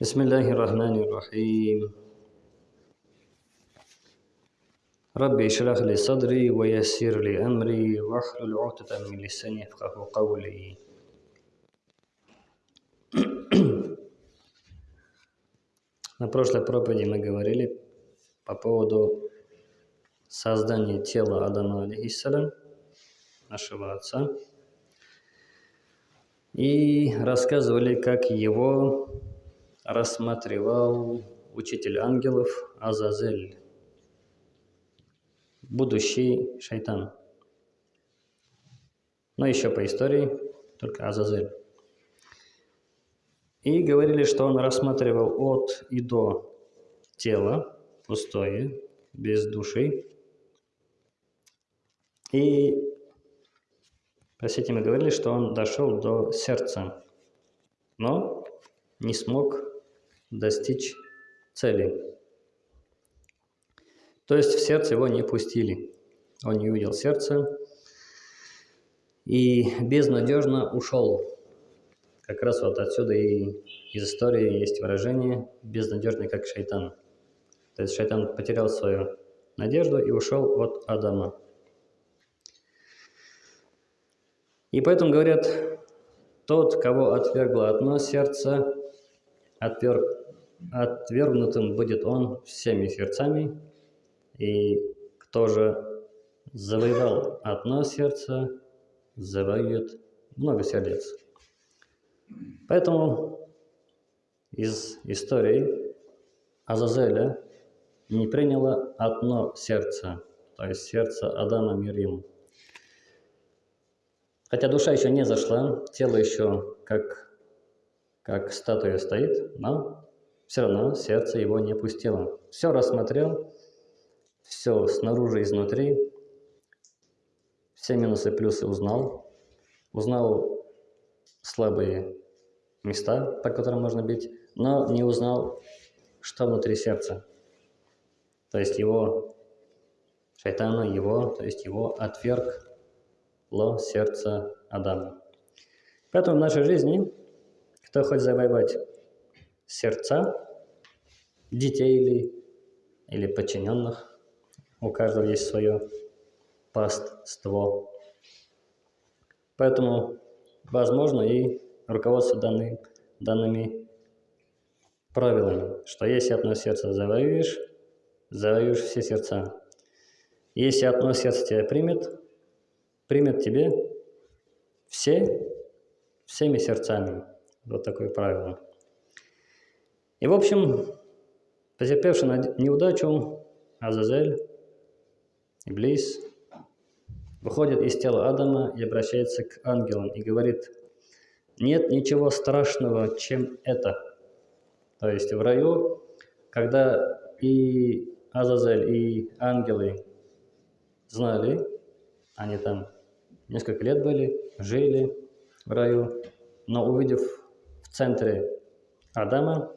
بسم الله الرحمن الرحيم ربي اشرح لي صدري ويسر لي أمري واحلل عقدة من لساني يفقه قولي На прошлой проповеди мы говорили по поводу создания тела Адама, алейхиссалям, нашего отца, и рассказывали, как его рассматривал учитель ангелов Азазель, будущий шайтан. Но еще по истории, только Азазель. И говорили, что он рассматривал от и до тело, пустое, без души. И сети мы говорили, что он дошел до сердца, но не смог достичь цели. То есть в сердце его не пустили. Он не увидел сердце и безнадежно ушел как раз вот отсюда и из истории есть выражение «безнадежный как шайтан». То есть шайтан потерял свою надежду и ушел от Адама. И поэтому говорят, тот, кого отвергло одно сердце, отверг, отвергнутым будет он всеми сердцами, и кто же завоевал одно сердце, завоюет много сердец. Поэтому из истории Азазеля не приняло одно сердце, то есть сердце Адама Мирим. Хотя душа еще не зашла, тело еще как, как статуя стоит, но все равно сердце его не пустило. Все рассмотрел, все снаружи изнутри, все минусы плюсы узнал, узнал слабые места, по которым можно бить, но не узнал, что внутри сердца. То есть его, шайтана его, то есть его отвергло сердце Адама. Поэтому в нашей жизни, кто хочет завоевать сердца детей или, или подчиненных, у каждого есть свое паство. Поэтому возможно и руководство данный, данными правилами, что если одно сердце завоюешь, завоюешь все сердца. Если одно сердце тебя примет, примет тебе все, всеми сердцами. Вот такое правило. И, в общем, потерпевший неудачу, Азазель, Иблис, выходит из тела Адама и обращается к ангелам и говорит, нет ничего страшного, чем это. То есть в раю, когда и Азазель, и ангелы знали, они там несколько лет были, жили в раю, но увидев в центре Адама,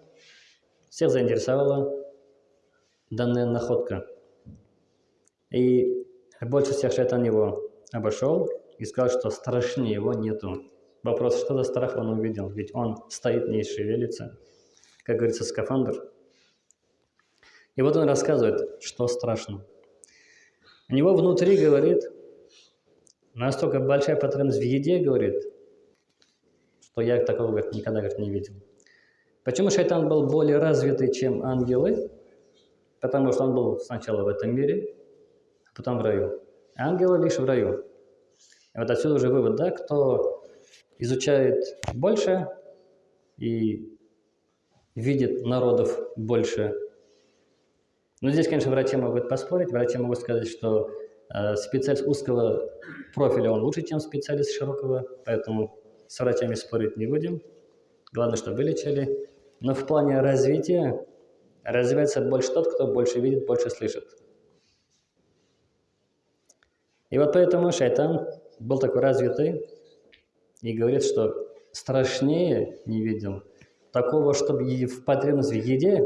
всех заинтересовала данная находка. И больше всех шайтан его обошел и сказал, что страшнее его нету. Вопрос, что за страх он увидел? Ведь он стоит, не шевелится. Как говорится, скафандр. И вот он рассказывает, что страшно. У него внутри, говорит, настолько большая потребность в еде, говорит, что я такого говорит, никогда говорит, не видел. Почему шайтан был более развитый, чем ангелы? Потому что он был сначала в этом мире, потом в раю. Ангелы лишь в раю. И вот отсюда уже вывод, да, кто изучает больше и видит народов больше. Но здесь, конечно, врачи могут поспорить, врачи могут сказать, что э, специалист узкого профиля, он лучше, чем специалист широкого, поэтому с врачами спорить не будем. Главное, чтобы вылечили. Но в плане развития развивается больше тот, кто больше видит, больше слышит. И вот поэтому шайтан был такой развитый и говорит, что страшнее не видел такого, чтобы в потребность в еде,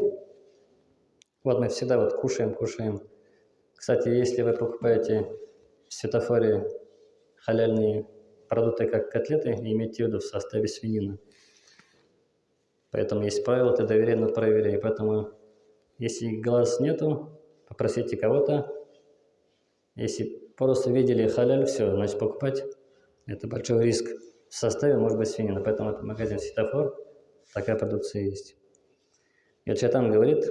вот мы всегда вот кушаем, кушаем. Кстати, если вы покупаете в светофоре халяльные продукты, как котлеты, имейте в виду в составе свинины. Поэтому есть правило, ты доверяй, но проверяй. Поэтому, если глаз нету, попросите кого-то. Если просто видели халяль, все, значит покупать. Это большой риск. В составе может быть свинина, поэтому это магазин «Светофор», такая продукция есть. И вот Шайтан говорит,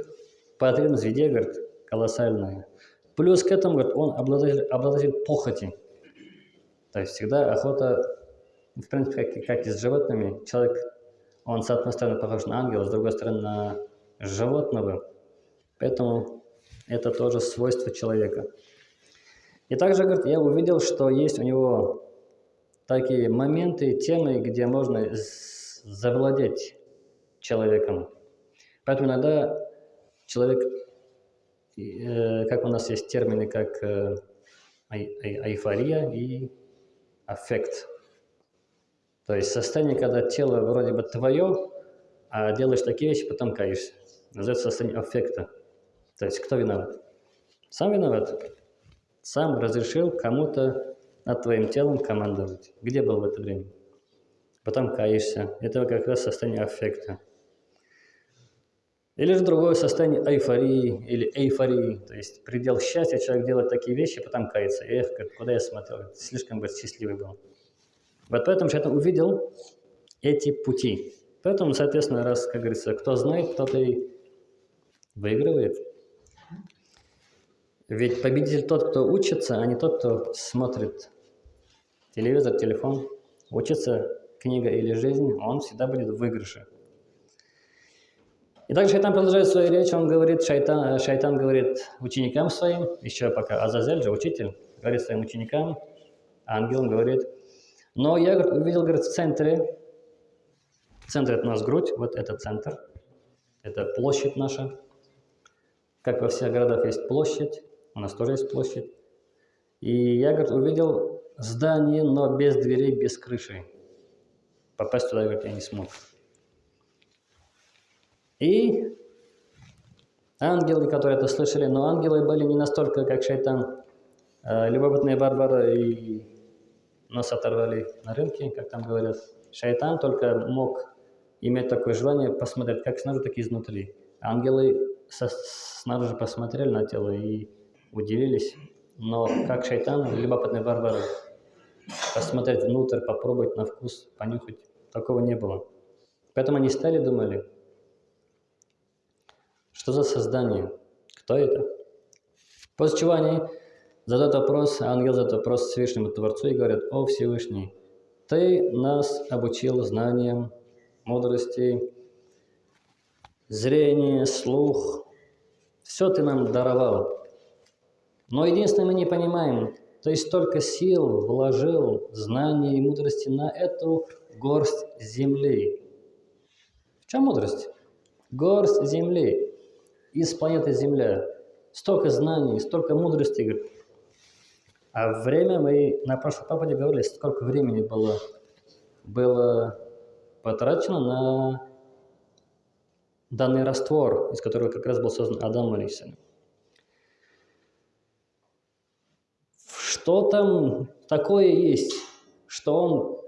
потребность в еде, говорит, колоссальная. Плюс к этому, говорит, он обладатель, обладатель похоти. То есть всегда охота, в принципе, как, как и с животными, человек, он с одной стороны похож на ангела, с другой стороны на животного. Поэтому это тоже свойство человека. И также, говорит, я увидел, что есть у него такие моменты, темы, где можно завладеть человеком. Поэтому иногда человек, э, как у нас есть термины, как э, эйфория и аффект. То есть состояние, когда тело вроде бы твое, а делаешь такие вещи, потом каешься. Называется состояние аффекта. То есть кто виноват? Сам виноват. Сам разрешил кому-то над твоим телом командовать. Где был в это время? Потом каешься. Это как раз состояние аффекта. Или же другое состояние эйфории или эйфории, то есть предел счастья, человек делает такие вещи, потом кается. Эх, куда я смотрел, слишком быть счастливый был. Вот поэтому я увидел эти пути. Поэтому, соответственно, раз, как говорится, кто знает, тот и выигрывает. Ведь победитель тот, кто учится, а не тот, кто смотрит телевизор, телефон. Учится книга или жизнь, он всегда будет в выигрыше. И также Шайтан продолжает свою речь, он говорит, Шайтан, Шайтан говорит ученикам своим, еще пока Азазель же, учитель, говорит своим ученикам, ангелам говорит, но я говорит, увидел, говорит, в центре, в центре у нас грудь, вот это центр, это площадь наша, как во всех городах есть площадь, у нас тоже есть площадь. И я, говорит, увидел здание, но без дверей, без крыши. Попасть туда, говорит, я не смог. И ангелы, которые это слышали, но ангелы были не настолько, как шайтан, э, любопытные барбары и нас оторвали на рынке, как там говорят. Шайтан только мог иметь такое желание посмотреть как снаружи, так и изнутри. Ангелы со, снаружи посмотрели на тело и удивились, но как шайтан, любопытные барбары, посмотреть внутрь, попробовать на вкус, понюхать, такого не было. Поэтому они стали, думали, что за создание? Кто это? После чего они задают вопрос, ангел задает вопрос Всевышнему Творцу и говорят, «О Всевышний, Ты нас обучил знаниям, мудрости, зрение, слух. Все Ты нам даровал. Но единственное, мы не понимаем, есть столько сил вложил, знаний и мудрости на эту горсть земли. В чем мудрость? Горсть земли из планеты Земля. Столько знаний, столько мудрости. Говорит. А время мы на прошлой проповеди говорили, сколько времени было, было потрачено на данный раствор, из которого как раз был создан Адам Алисин. Что там такое есть, что он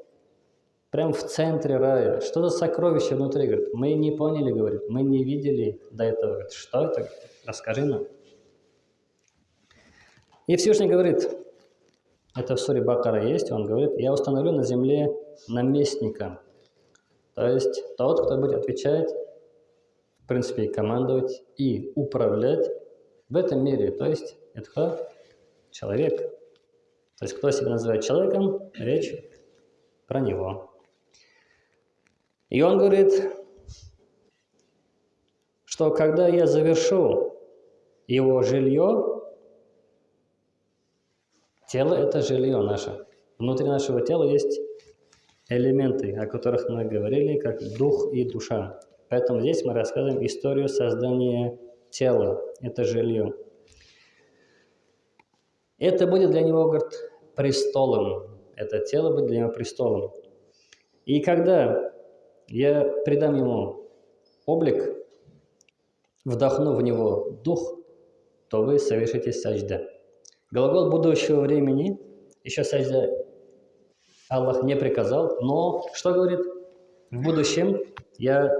прям в центре рая. Что за сокровище внутри? Говорит, мы не поняли, говорит, мы не видели до этого. Говорит, что это? Расскажи нам. И Всевышний говорит, это в суре Бакара есть, он говорит, я установлю на земле наместника. То есть тот, кто будет отвечать, в принципе, командовать, и управлять в этом мире. То есть это кто? Человек. То есть кто себя называет человеком, речь про него. И он говорит, что когда я завершу его жилье, тело – это жилье наше. Внутри нашего тела есть элементы, о которых мы говорили, как дух и душа. Поэтому здесь мы рассказываем историю создания тела. Это жилье. Это будет для него, говорит, престолом. Это тело будет для него престолом. И когда я придам ему облик, вдохну в него дух, то вы совершите сажда. Глагол будущего времени, еще сажда Аллах не приказал, но что говорит? В будущем я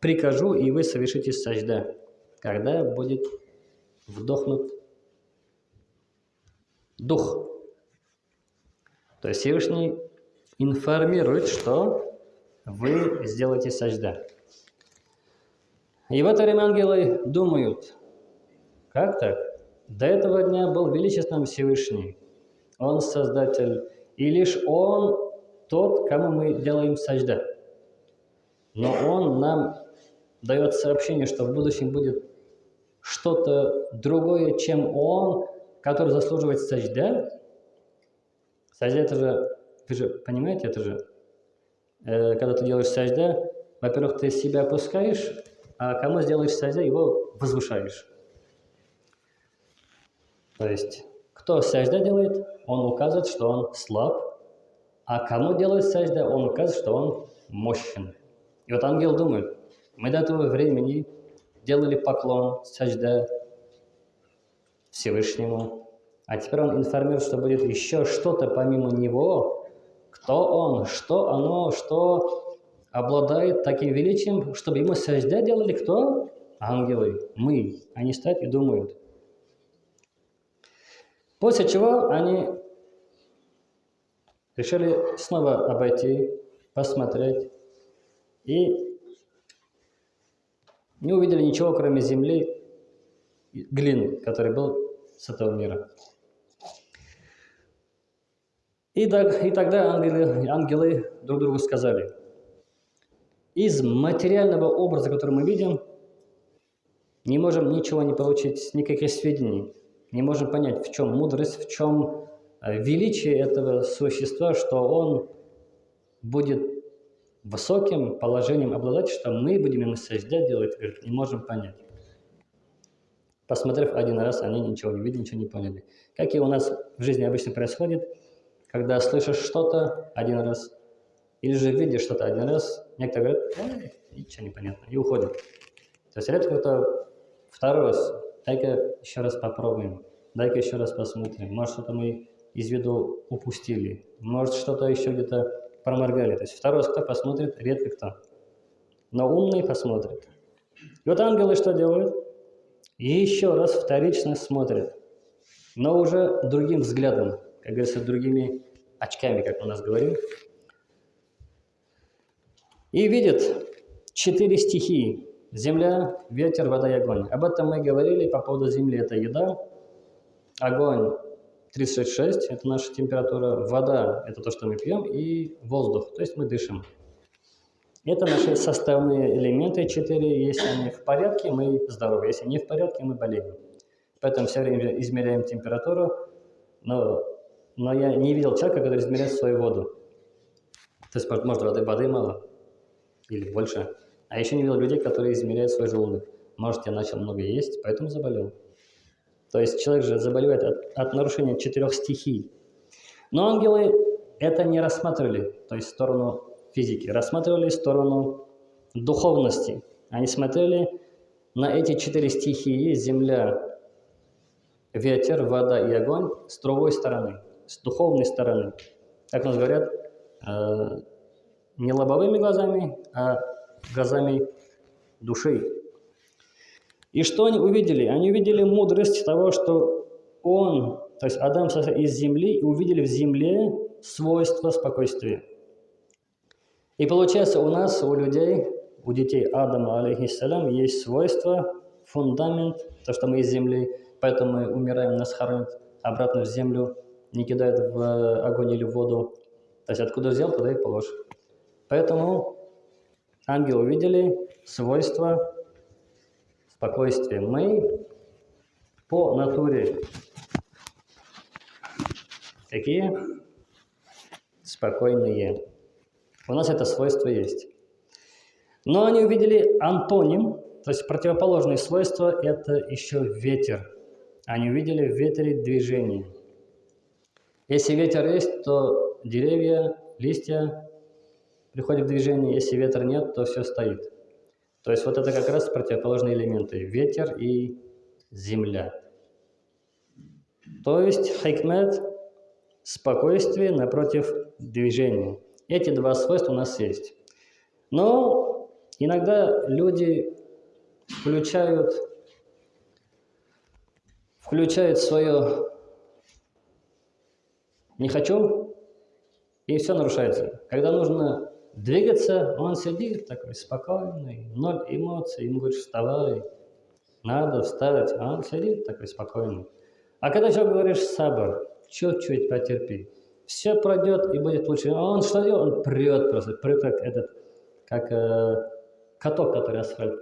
прикажу, и вы совершите сажда, когда будет вдохнут дух. То есть Всевышний информирует, что вы сделаете сажда. И в это время ангелы думают, как так? До этого дня был величественным Всевышний. Он Создатель. И лишь Он тот, кому мы делаем сажда. Но Он нам дает сообщение, что в будущем будет что-то другое, чем Он, который заслуживает сажда. Сажда это же, вы же понимаете, это же, э, когда ты делаешь сажда, во-первых, ты себя опускаешь, а кому сделаешь сажда, его возвышаешь. То есть, кто сажда делает, он указывает, что он слаб, а кому делает сажда, он указывает, что он мощен. И вот ангел думает, мы до этого времени делали поклон, сажда Всевышнему, а теперь он информирует, что будет еще что-то помимо него, кто он, что оно, что обладает таким величием, чтобы ему сажда делали кто? Ангелы, мы. Они стоят и думают. После чего они решили снова обойти, посмотреть и не увидели ничего, кроме земли, глины, который был с этого мира. И, так, и тогда ангелы, ангелы друг другу сказали, из материального образа, который мы видим, не можем ничего не получить, никаких сведений, не можем понять, в чем мудрость, в чем э, величие этого существа, что он будет высоким положением обладать, что мы будем ему сождя делать, не можем понять. Посмотрев один раз, они ничего не видели, ничего не поняли. Как и у нас в жизни обычно происходит, когда слышишь что-то один раз, или же видишь что-то один раз, некоторые говорят, ничего не понятно, и уходят. То есть редко кто второй раз, дай-ка еще раз попробуем, дай-ка еще раз посмотрим, может что-то мы из виду упустили, может что-то еще где-то проморгали. То есть второй раз кто посмотрит, редко кто. Но умный посмотрит. И вот ангелы что делают? еще раз вторично смотрят, но уже другим взглядом, как говорится, другими очками, как у нас говорим. И видят четыре стихии. Земля, ветер, вода и огонь. Об этом мы говорили по поводу земли. Это еда, огонь 36 – это наша температура, вода – это то, что мы пьем, и воздух, то есть мы дышим. Это наши составные элементы четыре. Если они в порядке, мы здоровы. Если не в порядке, мы болеем. Поэтому все время измеряем температуру, но, но я не видел человека, который измеряет свою воду. То есть, может, воды, воды мало или больше. А еще не видел людей, которые измеряют свой желудок. Может, я начал много есть, поэтому заболел. То есть человек же заболевает от, от нарушения четырех стихий. Но ангелы это не рассматривали, то есть сторону физики, рассматривали сторону духовности. Они смотрели на эти четыре стихии, земля, ветер, вода и огонь, с другой стороны, с духовной стороны. Как нас говорят, э, не лобовыми глазами, а глазами души. И что они увидели? Они увидели мудрость того, что он, то есть Адам из земли, и увидели в земле свойства спокойствия. И получается, у нас, у людей, у детей Адама, алейхиссалям, есть свойство, фундамент, то, что мы из земли, поэтому мы умираем, нас хоронят обратно в землю, не кидают в огонь или в воду. То есть откуда взял, туда и положь. Поэтому ангелы увидели свойства спокойствие. Мы по натуре какие? Спокойные. У нас это свойство есть. Но они увидели антоним, то есть противоположное свойство – это еще ветер. Они увидели в ветре движение. Если ветер есть, то деревья, листья приходят в движение. Если ветра нет, то все стоит. То есть вот это как раз противоположные элементы – ветер и земля. То есть хикмет – спокойствие напротив движения. Эти два свойства у нас есть. Но Иногда люди включают, включают свое «не хочу», и все нарушается. Когда нужно двигаться, он сидит такой спокойный, ноль эмоций, ему говоришь «вставай», надо встать, а он сидит такой спокойный. А когда еще говоришь «сабр», чуть-чуть потерпи, все пройдет и будет лучше. А он что делает? Он прет просто, прет как этот, как э, каток, который асфальт.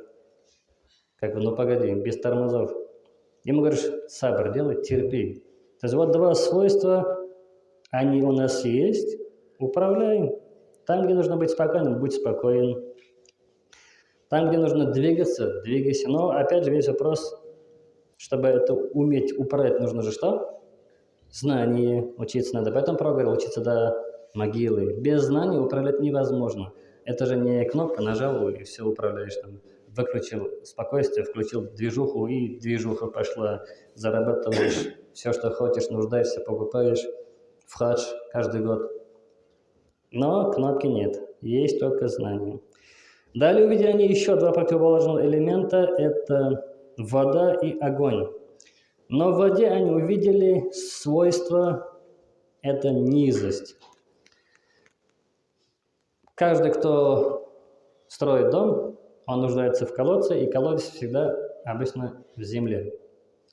Как бы, ну погоди, без тормозов. Ему говоришь, сабр, делай, терпи. То есть вот два свойства, они у нас есть, управляем. Там, где нужно быть спокойным, будь спокоен. Там, где нужно двигаться, двигайся. Но опять же весь вопрос, чтобы это уметь управлять, нужно же что? Знание учиться надо. Поэтому проговорил, учиться до могилы. Без знаний управлять невозможно. Это же не кнопка, нажал и все управляешь там. Выключил спокойствие, включил движуху, и движуха пошла. Зарабатываешь все, что хочешь, нуждаешься, покупаешь в хадж каждый год. Но кнопки нет, есть только знания. Далее увидели они еще два противоположных элемента – это вода и огонь. Но в воде они увидели свойство – это низость. Каждый, кто строит дом, он нуждается в колодце, и колодец всегда обычно в земле.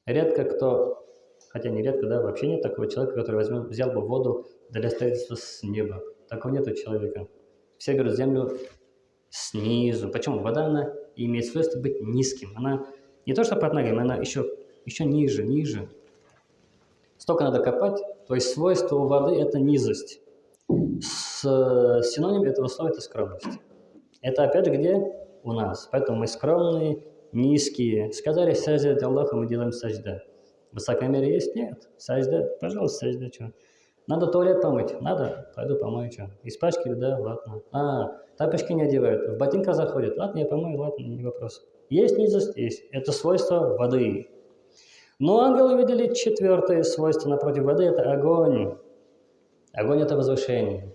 Редко кто, хотя не редко, да, вообще нет такого человека, который возьмет, взял бы воду для строительства с неба. Такого нет у человека. Все берут землю снизу. Почему? Вода, она имеет свойство быть низким. Она не то что под ногами, она еще, еще ниже, ниже. Столько надо копать. То есть свойство воды – это низость. С, синоним этого слова – это скромность. Это опять же где? У нас. Поэтому мы скромные, низкие. Сказали саждать Аллаху, мы делаем сажда. Высокомерие есть? Нет. Сажда, пожалуйста, сажда, что? Надо туалет помыть? Надо? Пойду помою, что? Испачкали? Да, ладно. А, Тапочки не одевают, в ботинках заходят. Ладно, я помою, ладно, не вопрос. Есть низость? Есть. Это свойство воды. Но ангелы видели четвертое свойство напротив воды – это огонь. Огонь – это возвышение.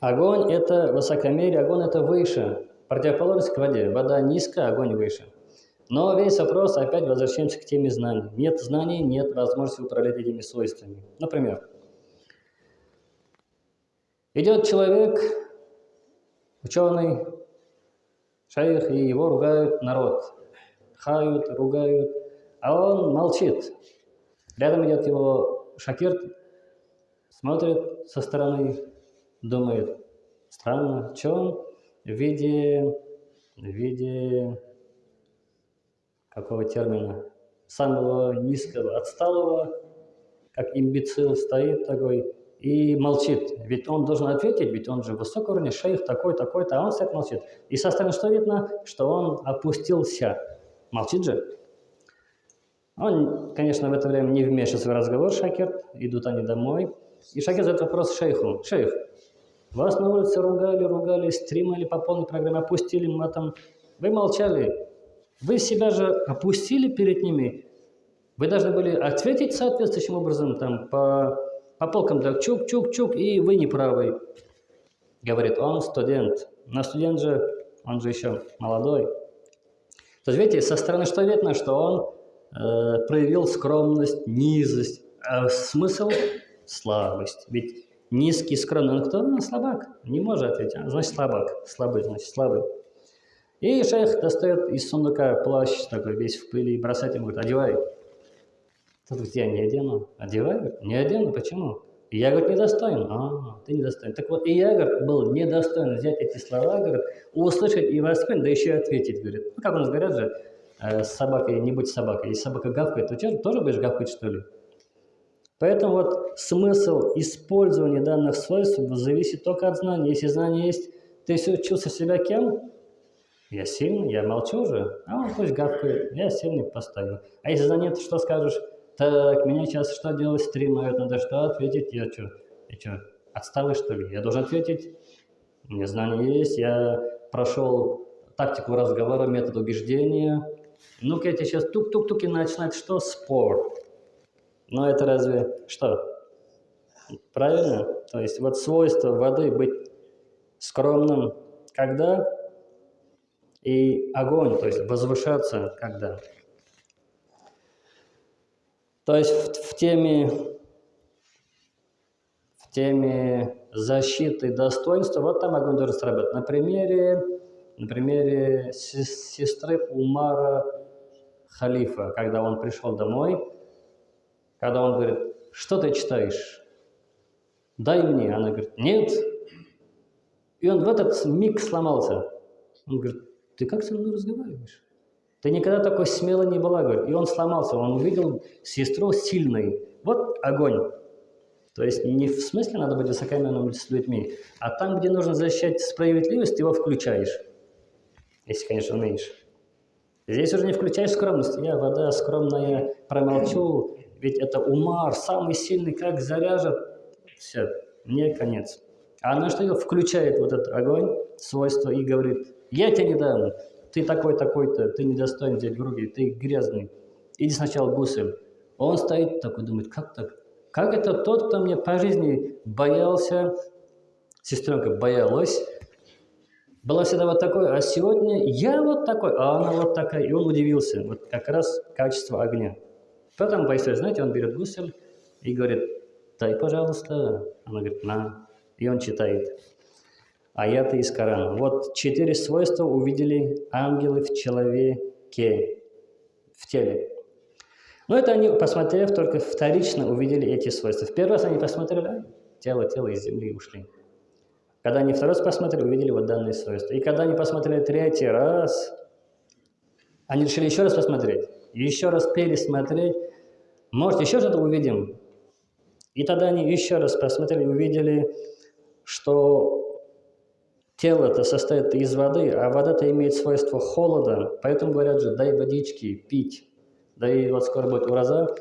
Огонь – это высокомерие, огонь – это выше. Противоположность к воде. Вода низко, огонь выше. Но весь вопрос, опять возвращаемся к теме знаний. Нет знаний, нет возможности управлять этими свойствами. Например, идет человек, Ученый, шейх, и его ругают народ. Хают, ругают, а он молчит. Рядом идет его шакирт, смотрит со стороны, думает, странно, что он в виде, в виде какого термина, самого низкого, отсталого, как имбецил стоит такой, и молчит. Ведь он должен ответить, ведь он же высокого уровня, шейх такой, такой-то, а он стоит молчит. И со стороны что видно? Что он опустился. Молчит же. Он, конечно, в это время не вмешивается в разговор, Шакир. Идут они домой. И Шакир задает вопрос шейху. Шейх, вас на улице ругали, ругали, стримали по полной программе, опустили матом. Вы молчали. Вы себя же опустили перед ними. Вы должны были ответить соответствующим образом там по по полкам так чук-чук-чук, и вы не правы. Говорит, он студент. Но студент же, он же еще молодой. То есть, видите, со стороны что видно, что он э, проявил скромность, низость. А смысл – слабость. Ведь низкий, скромный, он кто? Он слабак. Не может ответить. А, значит, слабак. Слабый, значит, слабый. И шейх достает из сундука плащ такой весь в пыли, бросает ему, говорит, одевай. Тот говорит, я не одену. Одеваю? Не одену. Почему? И я, говорит, недостоин. А, ты недостоин. Так вот, и я, говорит, был недостоин взять эти слова, говорит, услышать и воспринять, да еще и ответить, говорит. Ну, как у нас говорят же, э, с собакой не будь собакой. Если собака гавкает, то что, тоже будешь гавкать, что ли? Поэтому вот смысл использования данных свойств зависит только от знания. Если знание есть, ты все чувствуешь себя кем? Я сильный, я молчу уже, а он пусть гавкает, я сильный постою. А если знания, то что скажешь? так, меня сейчас что делать, стримают, надо что ответить, я что, я что, отсталый что ли? Я должен ответить, у меня знания есть, я прошел тактику разговора, метод убеждения. Ну-ка, я сейчас тук-тук-тук и начинать, что? Спор. Но это разве что? Правильно? То есть вот свойство воды быть скромным, когда? И огонь, то есть возвышаться когда. То есть в, в теме в теме защиты достоинства, вот там огонь должен сработать. На примере, на примере сестры Умара Халифа, когда он пришел домой, когда он говорит, что ты читаешь? Дай мне. Она говорит, нет. И он в этот миг сломался. Он говорит, ты как со мной разговариваешь? Ты никогда такой смело не была, говорит. И он сломался, он увидел сестру сильной. Вот огонь. То есть не в смысле надо быть высокомерным с людьми, а там, где нужно защищать справедливость, ты его включаешь. Если, конечно, умеешь. Здесь уже не включаешь скромность. Я, вода скромная, промолчу, ведь это Умар, самый сильный, как заряжет. Все, мне конец. А что делает? Включает вот этот огонь, свойство, и говорит, я тебе не дам, ты такой-такой-то, ты недостоин взять в руки, ты грязный. Иди сначала гусель. Он стоит такой, думает, как так? Как это тот, кто мне по жизни боялся, сестренка боялась, была всегда вот такой, а сегодня я вот такой, а она вот такая. И он удивился. Вот как раз качество огня. Потом поясняет, знаете, он берет гусель и говорит, дай, пожалуйста. Она говорит, на. И он читает аяты из Корана. Вот четыре свойства увидели ангелы в человеке, в теле. Но это они, посмотрев, только вторично увидели эти свойства. В первый раз они посмотрели, а, тело, тело из земли ушли. Когда они второй раз посмотрели, увидели вот данные свойства. И когда они посмотрели третий раз, они решили еще раз посмотреть, еще раз пересмотреть. Может, еще что-то увидим. И тогда они еще раз посмотрели, увидели, что тело-то состоит из воды, а вода-то имеет свойство холода, поэтому говорят же, дай водички пить. Да и вот скоро будет ураза,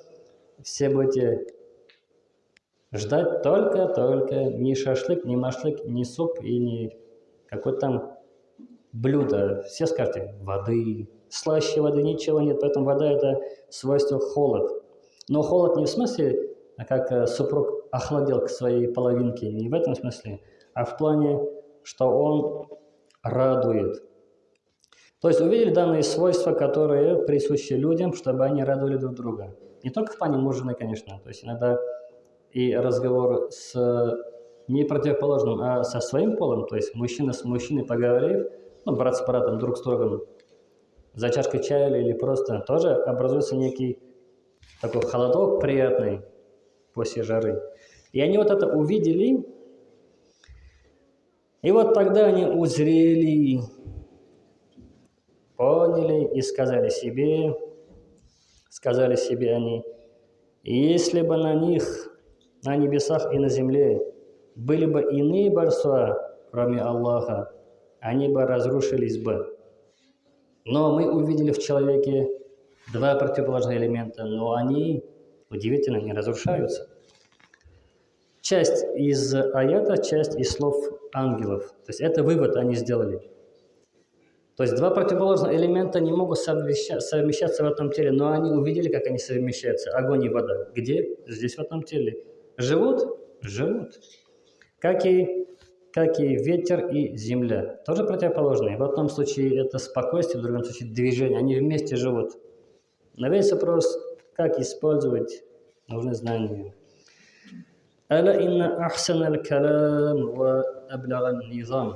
все будете ждать только-только ни шашлык, ни машлык, ни суп и ни какое-то там блюдо. Все скажете, воды, слаще воды ничего нет, поэтому вода это свойство холод. Но холод не в смысле, как э, супруг охладел к своей половинке, не в этом смысле, а в плане, что он радует. То есть увидели данные свойства, которые присущи людям, чтобы они радовали друг друга. Не только в плане мужа, конечно. То есть иногда и разговор с не противоположным, а со своим полом, то есть мужчина с мужчиной поговорив, ну, брат с братом, друг с другом, за чашкой чая или просто, тоже образуется некий такой холодок приятный после жары. И они вот это увидели, и вот тогда они узрели, поняли и сказали себе, сказали себе они, если бы на них на небесах и на земле были бы иные божества, кроме Аллаха, они бы разрушились бы. Но мы увидели в человеке два противоположных элемента, но они удивительно не разрушаются. Часть из аята, часть из слов ангелов. То есть это вывод они сделали. То есть два противоположных элемента не могут совмещаться в этом теле, но они увидели, как они совмещаются. Огонь и вода. Где? Здесь, в этом теле. Живут? Живут. Как и, как и ветер и земля. Тоже противоположные. В одном случае это спокойствие, в другом случае движение. Они вместе живут. На весь вопрос, как использовать, أو نزنانية ألا إن أحسن الكلام وأبلغ النظام.